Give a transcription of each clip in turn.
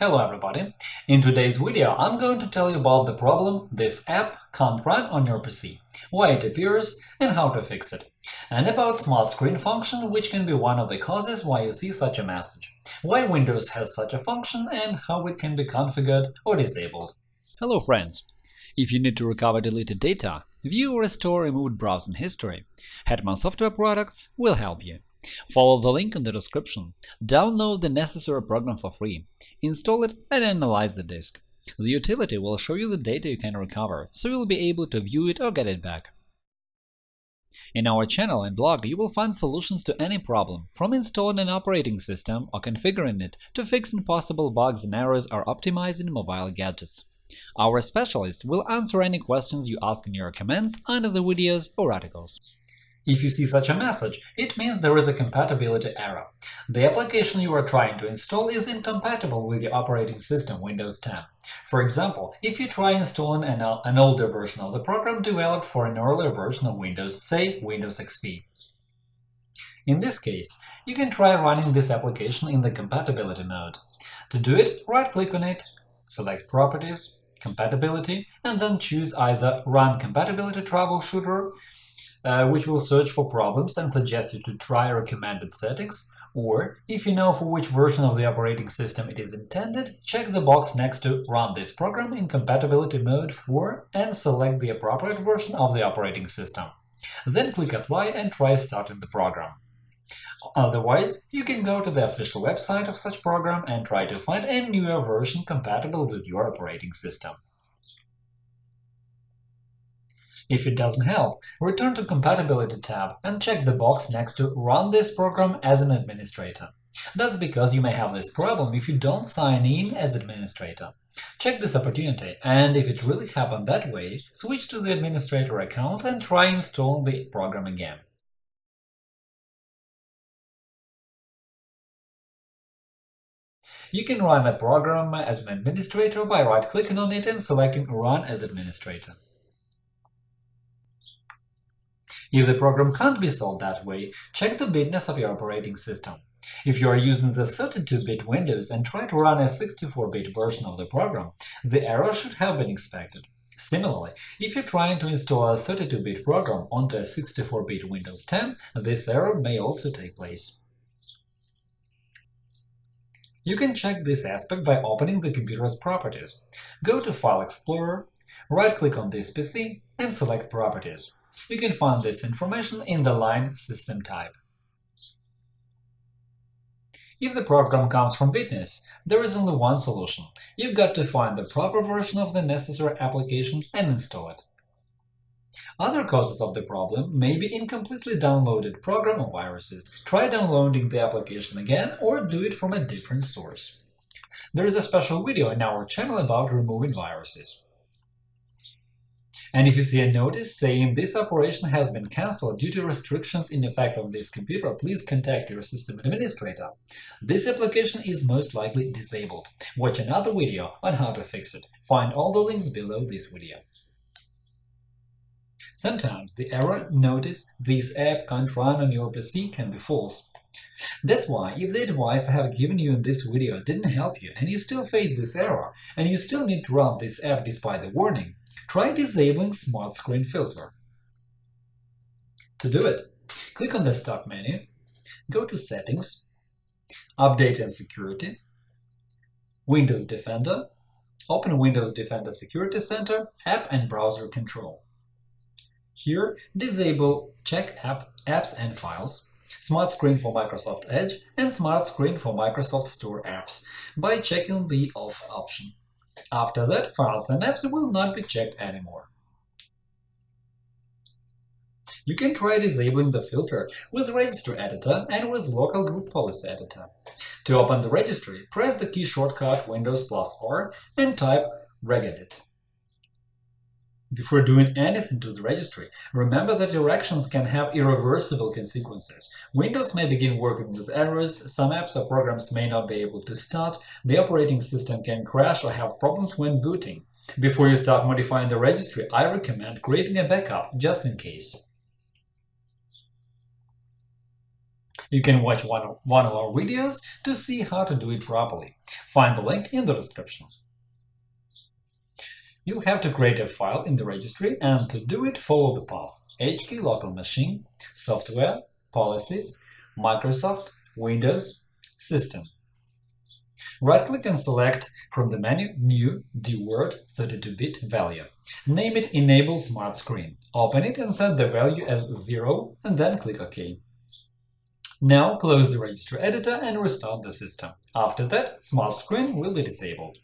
Hello everybody! In today's video I'm going to tell you about the problem this app can't run on your PC, why it appears and how to fix it, and about Smart Screen function which can be one of the causes why you see such a message, why Windows has such a function and how it can be configured or disabled. Hello friends! If you need to recover deleted data, view or restore removed browsing history, Hetman Software Products will help you. Follow the link in the description, download the necessary program for free, install it and analyze the disk. The utility will show you the data you can recover, so you'll be able to view it or get it back. In our channel and blog you will find solutions to any problem, from installing an operating system or configuring it to fixing possible bugs and errors or optimizing mobile gadgets. Our specialists will answer any questions you ask in your comments under the videos or articles. If you see such a message, it means there is a compatibility error. The application you are trying to install is incompatible with the operating system Windows 10. For example, if you try installing an, uh, an older version of the program developed for an earlier version of Windows, say Windows XP. In this case, you can try running this application in the compatibility mode. To do it, right-click on it, select Properties, Compatibility, and then choose either Run Compatibility Troubleshooter uh, which will search for problems and suggest you to try recommended settings, or, if you know for which version of the operating system it is intended, check the box next to Run this program in compatibility mode for and select the appropriate version of the operating system. Then click Apply and try starting the program. Otherwise, you can go to the official website of such program and try to find a newer version compatible with your operating system. If it doesn't help, return to Compatibility tab and check the box next to Run this program as an administrator. That's because you may have this problem if you don't sign in as administrator. Check this opportunity, and if it really happened that way, switch to the administrator account and try installing the program again. You can run a program as an administrator by right-clicking on it and selecting Run as administrator. If the program can't be solved that way, check the bitness of your operating system. If you are using the 32-bit Windows and try to run a 64-bit version of the program, the error should have been expected. Similarly, if you're trying to install a 32-bit program onto a 64-bit Windows 10, this error may also take place. You can check this aspect by opening the computer's properties. Go to File Explorer, right-click on this PC and select Properties. You can find this information in the line System type. If the program comes from bitness, there is only one solution – you've got to find the proper version of the necessary application and install it. Other causes of the problem may be incompletely downloaded program or viruses. Try downloading the application again or do it from a different source. There is a special video in our channel about removing viruses. And if you see a notice saying this operation has been cancelled due to restrictions in effect on this computer, please contact your system administrator. This application is most likely disabled. Watch another video on how to fix it. Find all the links below this video. Sometimes the error notice this app can't run on your PC can be false. That's why, if the advice I have given you in this video didn't help you and you still face this error, and you still need to run this app despite the warning, try disabling Smart Screen Filter. To do it, click on the Start menu, go to Settings, Update and Security, Windows Defender, open Windows Defender Security Center, App and Browser Control. Here, disable Check app, Apps and Files, Smart Screen for Microsoft Edge and Smart Screen for Microsoft Store apps by checking the Off option. After that, files and apps will not be checked anymore. You can try disabling the filter with Registry Editor and with Local Group Policy Editor. To open the registry, press the key shortcut Windows plus R and type regedit. Before doing anything to the registry, remember that your actions can have irreversible consequences. Windows may begin working with errors, some apps or programs may not be able to start, the operating system can crash or have problems when booting. Before you start modifying the registry, I recommend creating a backup, just in case. You can watch one, of our videos to see how to do it properly. Find the link in the description. You'll have to create a file in the registry and to do it follow the path HK local machine, software, policies, Microsoft, Windows, system. Right-click and select from the menu New DWORD 32-bit value. Name it Enable Smart Screen. Open it and set the value as 0 and then click OK. Now close the registry editor and restart the system. After that, Smart Screen will be disabled.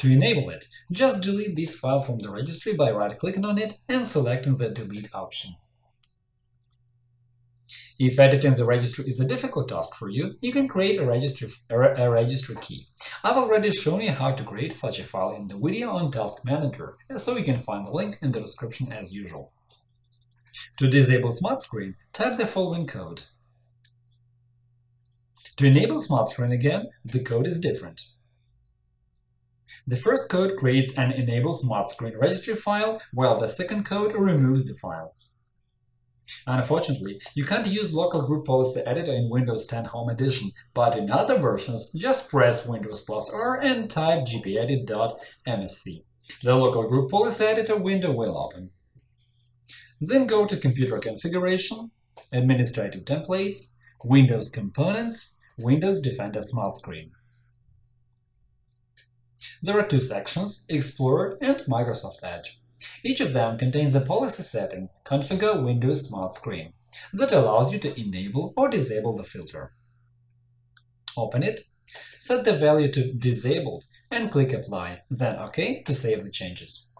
To enable it, just delete this file from the registry by right-clicking on it and selecting the Delete option. If editing the registry is a difficult task for you, you can create a registry, a registry key. I've already shown you how to create such a file in the video on Task Manager, so you can find the link in the description as usual. To disable Smart Screen, type the following code. To enable Smart Screen again, the code is different. The first code creates an Enable Smart Screen registry file, while the second code removes the file. Unfortunately, you can't use Local Group Policy Editor in Windows 10 Home Edition, but in other versions, just press Windows plus R and type gpedit.msc. The Local Group Policy Editor window will open. Then go to Computer Configuration, Administrative Templates, Windows Components, Windows Defender Smart Screen. There are two sections – Explorer and Microsoft Edge. Each of them contains a policy setting, Configure Windows Smart Screen, that allows you to enable or disable the filter. Open it, set the value to Disabled and click Apply, then OK to save the changes.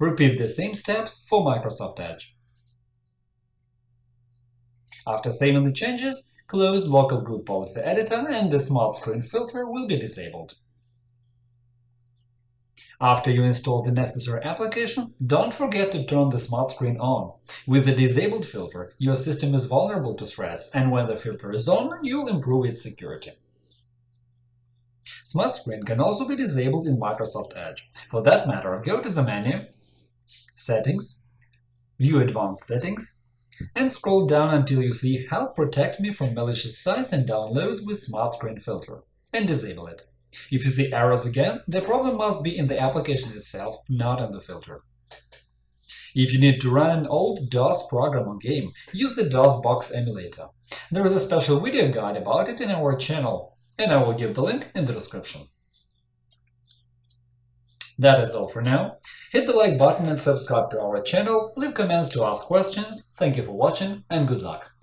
Repeat the same steps for Microsoft Edge. After saving the changes, close Local Group Policy Editor and the Smart Screen filter will be disabled. After you install the necessary application, don't forget to turn the smart screen on. With the disabled filter, your system is vulnerable to threats, and when the filter is on, you'll improve its security. Smart Screen can also be disabled in Microsoft Edge. For that matter, go to the menu Settings, View Advanced Settings, and scroll down until you see Help protect me from malicious sites and downloads with Smart Screen filter, and disable it. If you see errors again, the problem must be in the application itself, not in the filter. If you need to run an old DOS program or game, use the DOSBox emulator. There is a special video guide about it in our channel, and I will give the link in the description. That is all for now. Hit the like button and subscribe to our channel, leave comments to ask questions. Thank you for watching and good luck!